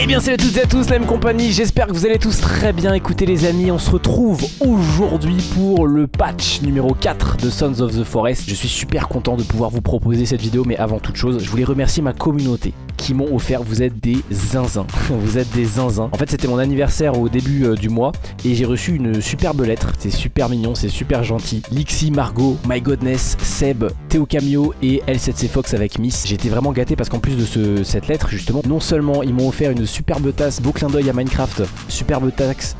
Eh bien salut à toutes et à tous, la même compagnie, j'espère que vous allez tous très bien écouter les amis, on se retrouve aujourd'hui pour le patch numéro 4 de Sons of the Forest. Je suis super content de pouvoir vous proposer cette vidéo, mais avant toute chose, je voulais remercier ma communauté qui m'ont offert, vous êtes des zinzins, vous êtes des zinzins. En fait c'était mon anniversaire au début euh, du mois et j'ai reçu une superbe lettre, c'est super mignon, c'est super gentil. Lixi, Margot, My Godness, Seb, Théo Camio et L7C Fox avec Miss. J'étais vraiment gâté parce qu'en plus de ce, cette lettre justement, non seulement ils m'ont offert une superbe tasse, beau clin d'œil à Minecraft, superbe taxe.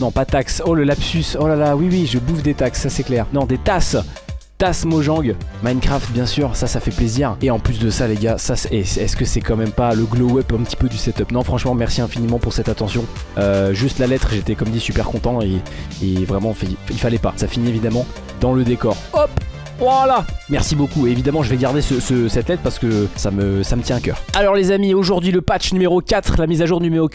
Non, pas taxe. Oh le lapsus. Oh là là, oui, oui, je bouffe des taxes, ça c'est clair. Non, des tasses. Tasse Mojang, Minecraft bien sûr, ça ça fait plaisir. Et en plus de ça les gars, ça est-ce que c'est quand même pas le glow up un petit peu du setup? Non franchement merci infiniment pour cette attention. Euh, juste la lettre, j'étais comme dit super content et vraiment il fallait pas. Ça finit évidemment dans le décor. Hop voilà Merci beaucoup, évidemment je vais garder cette lettre parce que ça me, ça me tient à cœur. Alors les amis, aujourd'hui le patch numéro 4, la mise à jour numéro...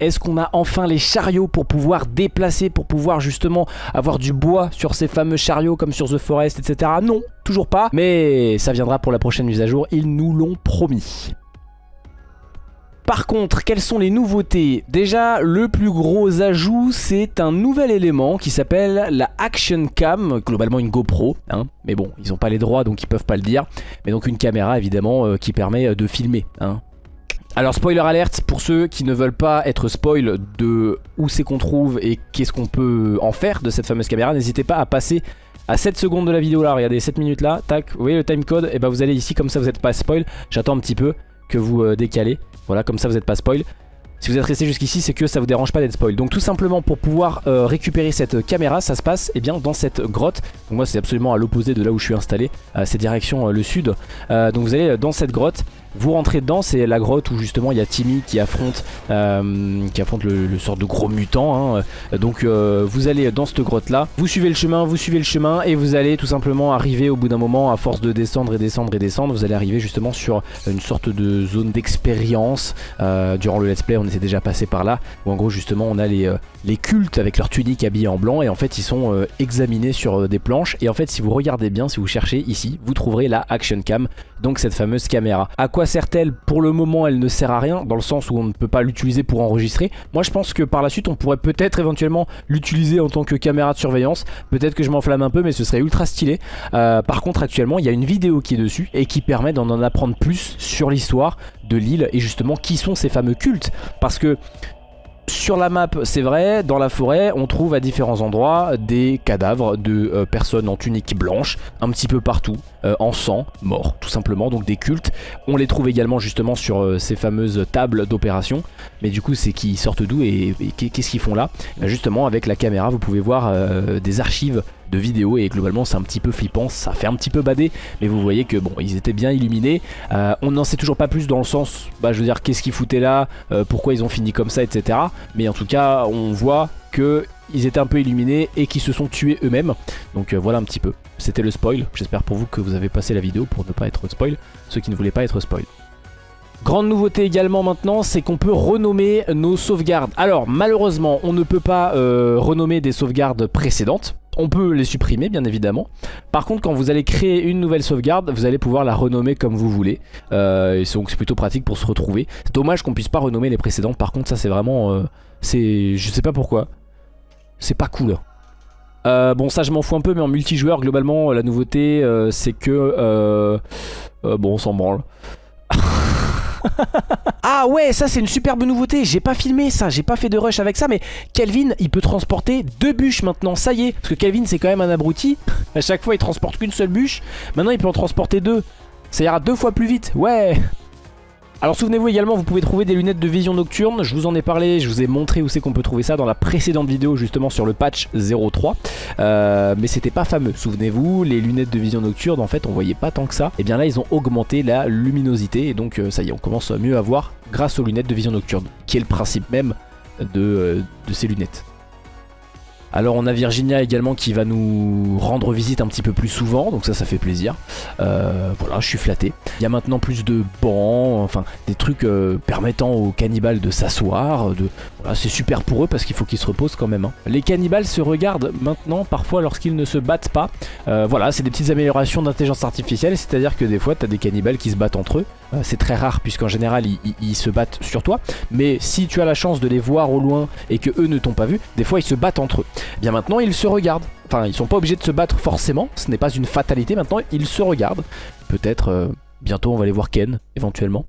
Est-ce qu'on a enfin les chariots pour pouvoir déplacer, pour pouvoir justement avoir du bois sur ces fameux chariots comme sur The Forest, etc. Non, toujours pas, mais ça viendra pour la prochaine mise à jour, ils nous l'ont promis. Par contre, quelles sont les nouveautés? Déjà, le plus gros ajout, c'est un nouvel élément qui s'appelle la Action Cam, globalement une GoPro, hein. mais bon, ils n'ont pas les droits donc ils peuvent pas le dire, mais donc une caméra évidemment euh, qui permet euh, de filmer. Hein. Alors spoiler alerte pour ceux qui ne veulent pas être spoil de où c'est qu'on trouve et qu'est-ce qu'on peut en faire de cette fameuse caméra, n'hésitez pas à passer à 7 secondes de la vidéo là, regardez 7 minutes là, tac, vous voyez le timecode, et bah vous allez ici comme ça vous n'êtes pas spoil, j'attends un petit peu que vous euh, décalez voilà, comme ça vous n'êtes pas spoil. Si vous êtes resté jusqu'ici, c'est que ça vous dérange pas d'être spoil. Donc tout simplement pour pouvoir euh, récupérer cette caméra, ça se passe eh bien, dans cette grotte. Donc moi c'est absolument à l'opposé de là où je suis installé, euh, c'est direction le sud. donc vous allez dans cette grotte vous rentrez dedans, c'est la grotte où justement il y a Timmy qui affronte, euh, qui affronte le, sort de gros mutant. Hein. Donc euh, vous allez dans cette grotte là, vous suivez le chemin, vous suivez le chemin et vous allez tout simplement arriver au bout d'un moment, à force de descendre et descendre et descendre, vous allez arriver justement sur une sorte de zone d'expérience. Euh, durant le let's play on était déjà passé par là, où en gros justement on a les, les cultes avec leur tunique habillée en blanc et en fait ils sont examinés sur des Et en fait si vous regardez bien, si vous cherchez ici, vous trouverez la Action Cam, donc cette fameuse caméra. À quoi sert-elle? Pour le moment, elle ne sert à rien, dans le sens où on ne peut pas l'utiliser pour enregistrer. Moi, je pense que par la suite, on pourrait peut-être éventuellement l'utiliser en tant que caméra de surveillance. Peut-être que je m'enflamme un peu, mais ce serait ultra stylé. Euh, par contre, actuellement, il y a une vidéo qui est dessus et qui permet d'en en apprendre plus sur l'histoire de l'île et justement qui sont ces fameux cultes. Parce que sur la map, c'est vrai, dans la forêt, on trouve à différents endroits des cadavres de euh, personnes en tunique blanche, un petit peu partout, euh, en sang, morts, tout simplement, donc des cultes. On les trouve également justement sur euh, ces fameuses tables d'opération, mais du coup, c'est qui sortent d'où et, qu'est-ce qu'ils font là? Justement, avec la caméra, vous pouvez voir des archives de vidéos et globalement c'est un petit peu flippant, ça fait un petit peu bader. Mais vous voyez que bon ils étaient bien illuminés. On n'en sait toujours pas plus dans le sens, bah je veux dire qu'est-ce qu'ils foutaient là, pourquoi ils ont fini comme ça etc mais en tout cas on voit que ils étaient un peu illuminés et qu'ils se sont tués eux-mêmes. Donc euh, voilà un petit peu, c'était le spoil. J'espère pour vous que vous avez passé la vidéo pour ne pas être spoil, ceux qui ne voulaient pas être spoil. Grande nouveauté également maintenant, c'est qu'on peut renommer nos sauvegardes. Alors malheureusement, on ne peut pas renommer des sauvegardes précédentes. On peut les supprimer bien évidemment. Par contre quand vous allez créer une nouvelle sauvegarde, vous allez pouvoir la renommer comme vous voulez. Euh, donc c'est plutôt pratique pour se retrouver. C'est dommage qu'on puisse pas renommer les précédentes. Par contre ça c'est vraiment... Euh, c'est, Je sais pas pourquoi. C'est pas cool. Euh, bon ça je m'en fous un peu mais en multijoueur globalement la nouveauté c'est que... bon on s'en branle. ah ouais, ça c'est une superbe nouveauté. J'ai pas filmé ça, j'ai pas fait de rush avec ça, mais Kelvin, il peut transporter deux bûches maintenant. Ça y est, parce que Kelvin c'est quand même un abruti. À chaque fois, il transporte qu'une seule bûche. Maintenant, il peut en transporter deux. Ça ira deux fois plus vite. Ouais alors souvenez-vous également, vous pouvez trouver des lunettes de vision nocturne. Je vous en ai parlé, je vous ai montré où c'est qu'on peut trouver ça dans la précédente vidéo justement sur le patch 03. Euh, mais c'était pas fameux. Souvenez-vous, les lunettes de vision nocturne, en fait, on voyait pas tant que ça. Et bien là, ils ont augmenté la luminosité. Et donc, euh, ça y est, on commence mieux à voir grâce aux lunettes de vision nocturne. Qui est le principe même de, euh, de ces lunettes. Alors on a Virginia également qui va nous rendre visite un petit peu plus souvent, donc ça ça fait plaisir. Euh, voilà, je suis flatté. Il y a maintenant plus de bancs, enfin des trucs euh, permettant aux cannibales de s'asseoir, de C'est super pour eux parce qu'il faut qu'ils se reposent quand même. hein. Les cannibales se regardent maintenant parfois lorsqu'ils ne se battent pas. Euh, voilà, c'est des petites améliorations d'intelligence artificielle, c'est-à-dire que des fois t'as des cannibales qui se battent entre eux. Euh, c'est très rare puisqu'en général ils, se battent sur toi. Mais si tu as la chance de les voir au loin et que eux ne t'ont pas vu, des fois ils se battent entre eux. Eh Bien maintenant ils se regardent. Enfin ils sont pas obligés de se battre forcément, ce n'est pas une fatalité maintenant, ils se regardent. Peut-être euh, bientôt on va aller voir Ken éventuellement.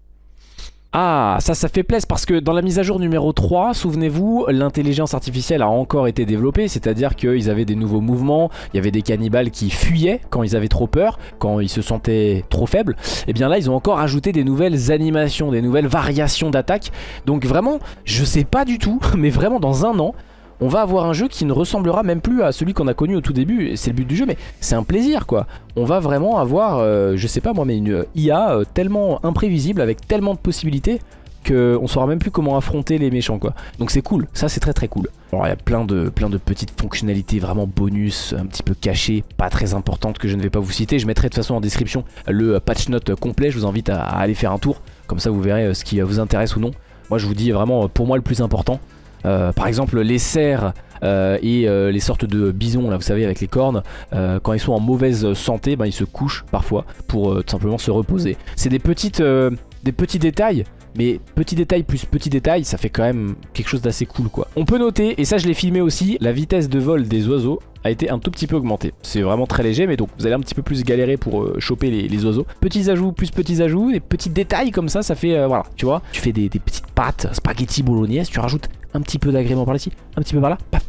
Ah, ça, ça fait plaisir parce que dans la mise à jour numéro 3, souvenez-vous, l'intelligence artificielle a encore été développée, c'est-à-dire qu'ils avaient des nouveaux mouvements, il y avait des cannibales qui fuyaient quand ils avaient trop peur, quand ils se sentaient trop faibles. Et bien là, ils ont encore ajouté des nouvelles animations, des nouvelles variations d'attaque. Donc vraiment, je sais pas du tout, mais vraiment dans un an, on va avoir un jeu qui ne ressemblera même plus à celui qu'on a connu au tout début. C'est le but du jeu, mais c'est un plaisir quoi. On va vraiment avoir, euh, je sais pas moi, mais une IA euh, tellement imprévisible avec tellement de possibilités qu'on saura même plus comment affronter les méchants quoi. Donc c'est cool, ça c'est très très cool. Il y a plein de, plein de petites fonctionnalités vraiment bonus, un petit peu cachées, pas très importantes que je ne vais pas vous citer. Je mettrai de toute façon en description le patch note complet, je vous invite à, aller faire un tour. Comme ça vous verrez euh, ce qui vous intéresse ou non. Moi je vous dis vraiment pour moi le plus important. Euh, par exemple les cerfs euh, et euh, les sortes de bisons là vous savez avec les cornes quand ils sont en mauvaise santé ben, ils se couchent parfois pour tout simplement se reposer. C'est des petites des petits détails mais petit détail plus petit détail ça fait quand même quelque chose d'assez cool quoi. On peut noter et ça je l'ai filmé aussi la vitesse de vol des oiseaux a été un tout petit peu augmentée. C'est vraiment très léger mais donc vous allez un petit peu plus galérer pour euh, choper les, oiseaux. Petits ajouts plus petits ajouts et petits détails comme ça ça fait euh, voilà tu vois. Tu fais des, des petites pâtes spaghetti bolognaise tu rajoutes un petit peu d'agrément par ici un petit peu par là paf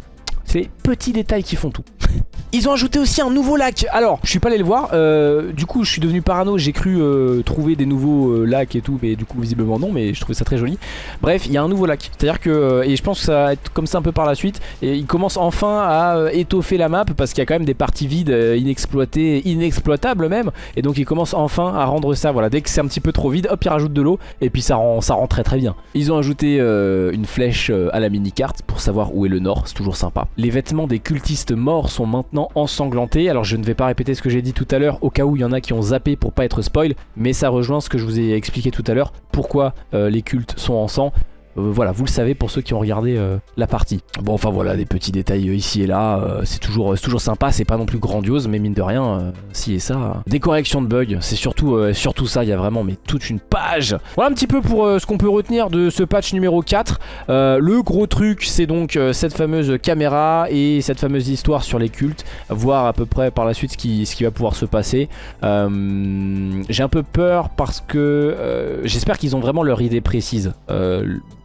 c'est les petits détails qui font tout. Ils ont ajouté aussi un nouveau lac. Alors, je suis pas allé le voir. euh, du coup, je suis devenu parano. J'ai cru euh, trouver des nouveaux euh, lacs et tout, mais du coup, visiblement non. Mais je trouvais ça très joli. Bref, il y a un nouveau lac. C'est-à-dire que, euh, et je pense que ça va être comme ça un peu par la suite. Et il commence enfin à étoffer la map parce qu'il y a quand même des parties vides, inexploitées, inexploitables même. Et donc, il commence enfin à rendre ça. Voilà, dès que c'est un petit peu trop vide, hop, il rajoute de l'eau et puis ça rend, ça rend très très bien. Ils ont ajouté une flèche à la mini-carte pour savoir où est le nord. C'est toujours sympa. Les vêtements des cultistes morts sont maintenant ensanglantés. Alors je ne vais pas répéter ce que j'ai dit tout à l'heure au cas où il y en a qui ont zappé pour pas être spoil, mais ça rejoint ce que je vous ai expliqué tout à l'heure. Pourquoi euh, les cultes sont en sang. Euh, voilà, vous le savez pour ceux qui ont regardé euh, la partie. Bon, enfin voilà, des petits détails euh, ici et là. c'est toujours, sympa, c'est pas non plus grandiose, mais mine de rien, si et ça. Des corrections de bugs, c'est surtout, ça. Il y a vraiment mais toute une page. Voilà un petit peu pour ce qu'on peut retenir de ce patch numéro 4. Euh, le gros truc, c'est donc cette fameuse caméra et cette fameuse histoire sur les cultes. Voir à peu près par la suite ce qui, ce qui va pouvoir se passer. J'ai un peu peur parce que j'espère qu'ils ont vraiment leur idée précise.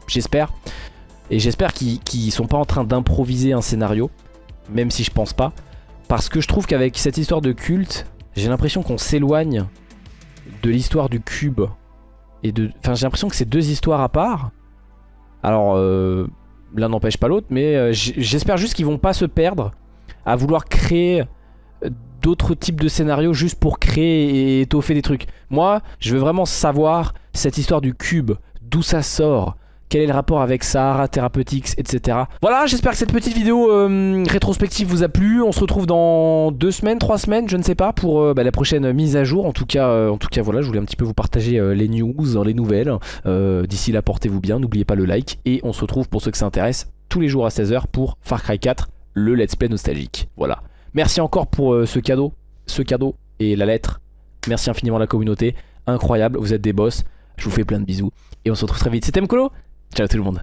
J'espère. Et j'espère qu'ils qu'ils sont pas en train d'improviser un scénario. Même si je pense pas. Parce que je trouve qu'avec cette histoire de culte, j'ai l'impression qu'on s'éloigne de l'histoire du cube. Et de. Enfin, j'ai l'impression que c'est deux histoires à part. Alors, euh, l'un n'empêche pas l'autre, mais euh, j'espère juste qu'ils vont pas se perdre à vouloir créer euh, d'autres types de scénarios juste pour créer et étoffer des trucs. Moi, je veux vraiment savoir cette histoire du cube, d'où ça sort, quel est le rapport avec Sahara Therapeutics, etc. Voilà, j'espère que cette petite vidéo euh, rétrospective vous a plu. On se retrouve dans deux semaines, trois semaines, je ne sais pas, pour euh, bah, la prochaine mise à jour. En tout cas, euh, en tout cas, voilà, je voulais un petit peu vous partager les news, les nouvelles. D'ici là, portez-vous bien, n'oubliez pas le like. Et on se retrouve pour ceux que ça intéresse tous les jours à 16h pour Far Cry 4, le let's play nostalgique. Voilà. Merci encore pour ce cadeau, ce cadeau et la lettre. Merci infiniment à la communauté. Incroyable, vous êtes des boss. Je vous fais plein de bisous. Et on se retrouve très vite. C'était Mkolo. Ciao tout le monde.